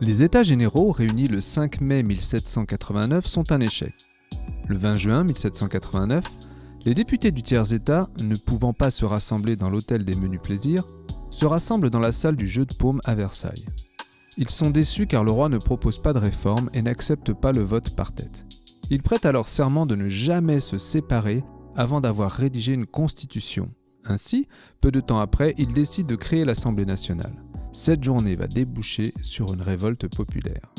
Les États généraux réunis le 5 mai 1789 sont un échec. Le 20 juin 1789, les députés du tiers-État, ne pouvant pas se rassembler dans l'hôtel des menus plaisirs, se rassemblent dans la salle du jeu de paume à Versailles. Ils sont déçus car le roi ne propose pas de réforme et n'accepte pas le vote par tête. Ils prêtent alors serment de ne jamais se séparer avant d'avoir rédigé une constitution. Ainsi, peu de temps après, ils décident de créer l'Assemblée nationale. Cette journée va déboucher sur une révolte populaire.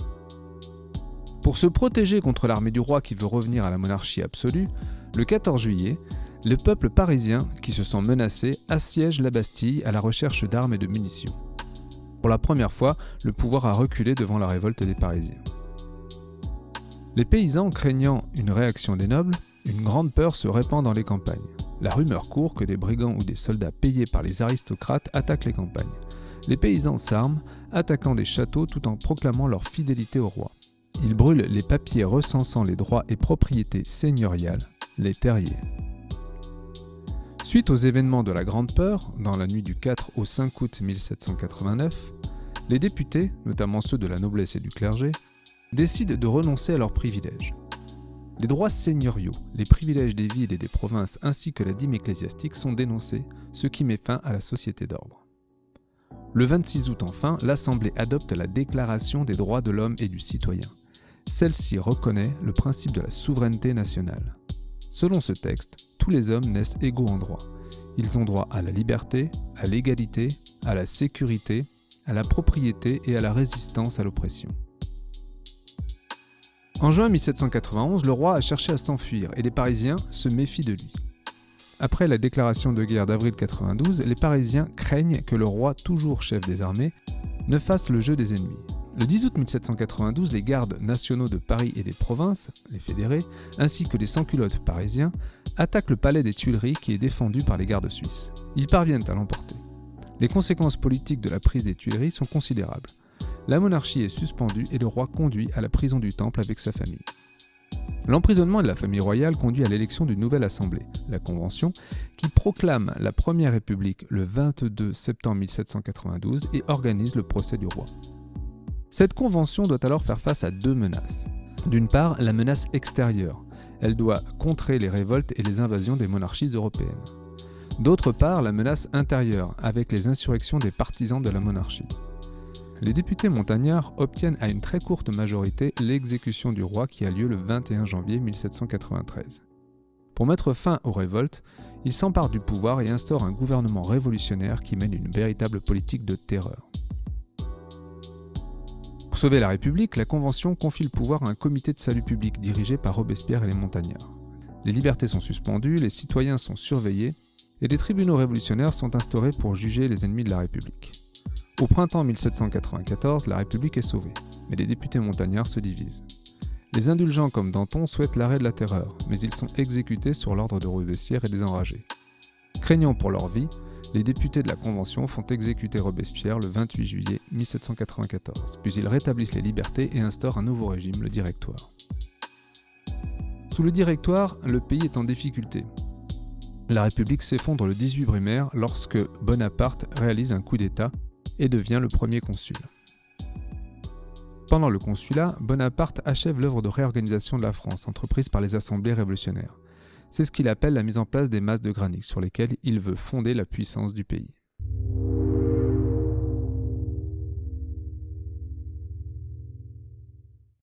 Pour se protéger contre l'armée du roi qui veut revenir à la monarchie absolue, le 14 juillet, le peuple parisien, qui se sent menacé, assiège la Bastille à la recherche d'armes et de munitions. Pour la première fois, le pouvoir a reculé devant la révolte des Parisiens. Les paysans craignant une réaction des nobles, une grande peur se répand dans les campagnes. La rumeur court que des brigands ou des soldats payés par les aristocrates attaquent les campagnes. Les paysans s'arment, attaquant des châteaux tout en proclamant leur fidélité au roi. Ils brûlent les papiers recensant les droits et propriétés seigneuriales, les terriers. Suite aux événements de la Grande Peur, dans la nuit du 4 au 5 août 1789, les députés, notamment ceux de la noblesse et du clergé, décident de renoncer à leurs privilèges. Les droits seigneuriaux, les privilèges des villes et des provinces ainsi que la dîme ecclésiastique sont dénoncés, ce qui met fin à la société d'ordre. Le 26 août enfin, l'Assemblée adopte la Déclaration des droits de l'homme et du citoyen. Celle-ci reconnaît le principe de la souveraineté nationale. Selon ce texte, tous les hommes naissent égaux en droit. Ils ont droit à la liberté, à l'égalité, à la sécurité, à la propriété et à la résistance à l'oppression. En juin 1791, le roi a cherché à s'enfuir et les Parisiens se méfient de lui. Après la déclaration de guerre d'avril 92, les Parisiens craignent que le roi, toujours chef des armées, ne fasse le jeu des ennemis. Le 10 août 1792, les gardes nationaux de Paris et des provinces, les fédérés, ainsi que les sans-culottes parisiens, attaquent le palais des Tuileries qui est défendu par les gardes suisses. Ils parviennent à l'emporter. Les conséquences politiques de la prise des Tuileries sont considérables. La monarchie est suspendue et le roi conduit à la prison du Temple avec sa famille. L'emprisonnement de la famille royale conduit à l'élection d'une nouvelle assemblée, la Convention, qui proclame la Première République le 22 septembre 1792 et organise le procès du roi. Cette convention doit alors faire face à deux menaces. D'une part, la menace extérieure. Elle doit contrer les révoltes et les invasions des monarchies européennes. D'autre part, la menace intérieure, avec les insurrections des partisans de la monarchie les députés montagnards obtiennent à une très courte majorité l'exécution du roi qui a lieu le 21 janvier 1793. Pour mettre fin aux révoltes, ils s'emparent du pouvoir et instaurent un gouvernement révolutionnaire qui mène une véritable politique de terreur. Pour sauver la République, la Convention confie le pouvoir à un comité de salut public dirigé par Robespierre et les montagnards. Les libertés sont suspendues, les citoyens sont surveillés, et des tribunaux révolutionnaires sont instaurés pour juger les ennemis de la République. Au printemps 1794, la République est sauvée, mais les députés montagnards se divisent. Les indulgents comme Danton souhaitent l'arrêt de la terreur, mais ils sont exécutés sur l'ordre de Robespierre et des enragés. Craignant pour leur vie, les députés de la Convention font exécuter Robespierre le 28 juillet 1794, puis ils rétablissent les libertés et instaurent un nouveau régime, le Directoire. Sous le Directoire, le pays est en difficulté. La République s'effondre le 18 brumaire lorsque Bonaparte réalise un coup d'État et devient le premier consul. Pendant le consulat, Bonaparte achève l'œuvre de réorganisation de la France entreprise par les assemblées révolutionnaires. C'est ce qu'il appelle la mise en place des masses de granit sur lesquelles il veut fonder la puissance du pays.